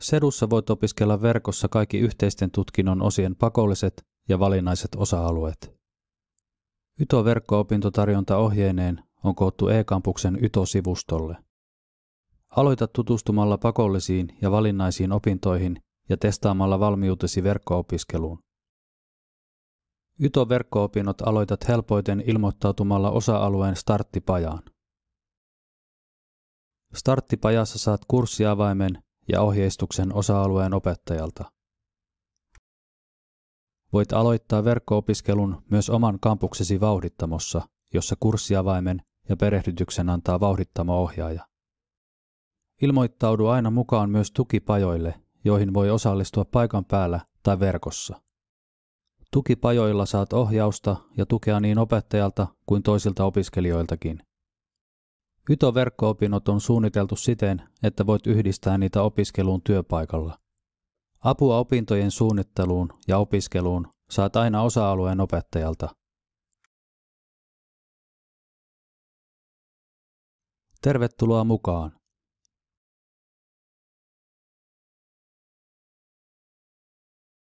Sedussa voit opiskella verkossa kaikki yhteisten tutkinnon osien pakolliset ja valinnaiset osa-alueet. Yto-verkko-opintotarjonta ohjeineen on koottu e-kampuksen Yto-sivustolle. Aloita tutustumalla pakollisiin ja valinnaisiin opintoihin ja testaamalla valmiutesi verkko-opiskeluun. Yto-verkko-opinnot aloitat helpoiten ilmoittautumalla osa-alueen starttipajaan. Starttipajassa saat kurssiavaimen ja ohjeistuksen osa-alueen opettajalta. Voit aloittaa verkko-opiskelun myös oman kampuksesi vauhdittamossa, jossa kurssiavaimen ja perehdytyksen antaa vauhdittamo-ohjaaja. Ilmoittaudu aina mukaan myös tukipajoille, joihin voi osallistua paikan päällä tai verkossa. Tukipajoilla saat ohjausta ja tukea niin opettajalta kuin toisilta opiskelijoiltakin. Yto-verkko-opinnot on suunniteltu siten, että voit yhdistää niitä opiskeluun työpaikalla. Apua opintojen suunnitteluun ja opiskeluun saat aina osa-alueen opettajalta. Tervetuloa mukaan!